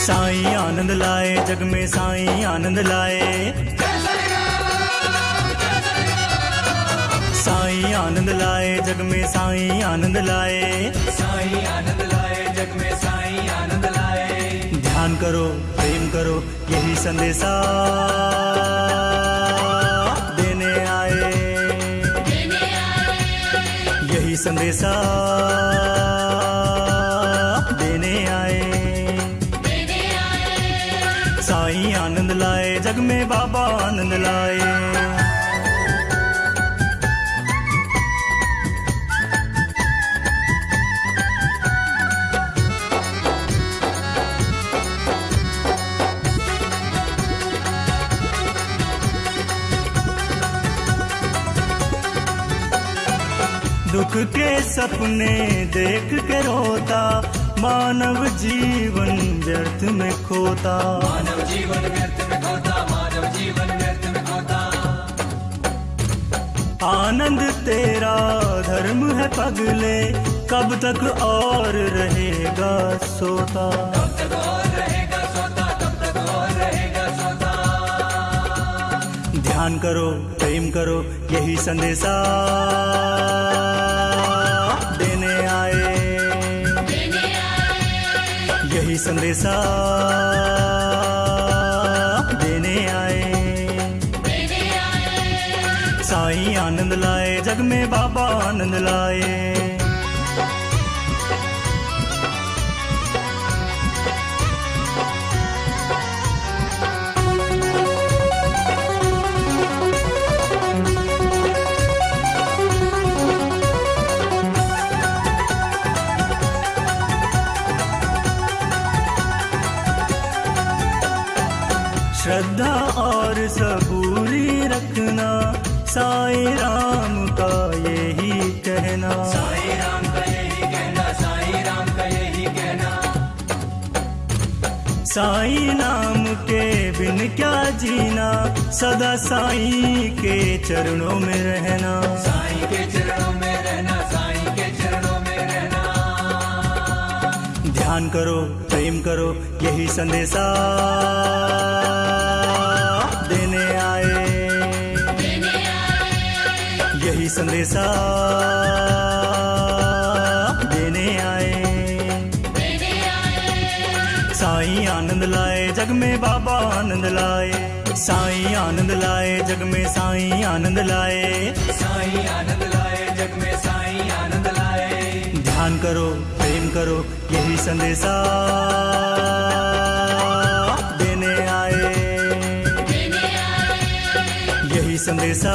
साईं आनंद लाए, जग में साईं आनंद लाए। साईं आनंद लाए, जग में साईं आनंद लाए। साईं आनंद लाए जग में साईं आनंद लाए ध्यान करो, प्रेम करो, यही संदेशा देने आए। यही संदेशा लाए जग में बाबा आनंद लाए। दुख के सपने देख के रोता मानव जीवन व्यर्थ में खोता। मानव जीवन व्यर्थ में खोता मानव जीवन व्यर्थ में खोता। आनंद तेरा धर्म है पगले कब तक और रहेगा सोता। कब तक और रहेगा सोता कब तक और रहेगा सोता। ध्यान करो प्रेम करो यही संदेशा। यही संदेशा देने आए। साईं आनंद लाए जग में बाबा आनंद लाए। श्रद्धा और सबूरी रखना। साई राम का यही कहना। साई राम का यही कहना साईं राम का यही कहना। साईं नाम के बिन क्या जीना? सदा साई के चरणों में रहना। साई के चरणों में रहना साईं के चरणों में रहना। ध्यान करो प्रेम करो यही संदेशा। संदेशा देने आए। साईं आनंद लाए जग में बाबा आनंद लाए। साईं आनंद लाए जग में साईं आनंद लाए। साईं आनंद लाए जग में साईं आनंद लाए। ध्यान करो प्रेम करो यही संदेशा देने आए। यही संदेशा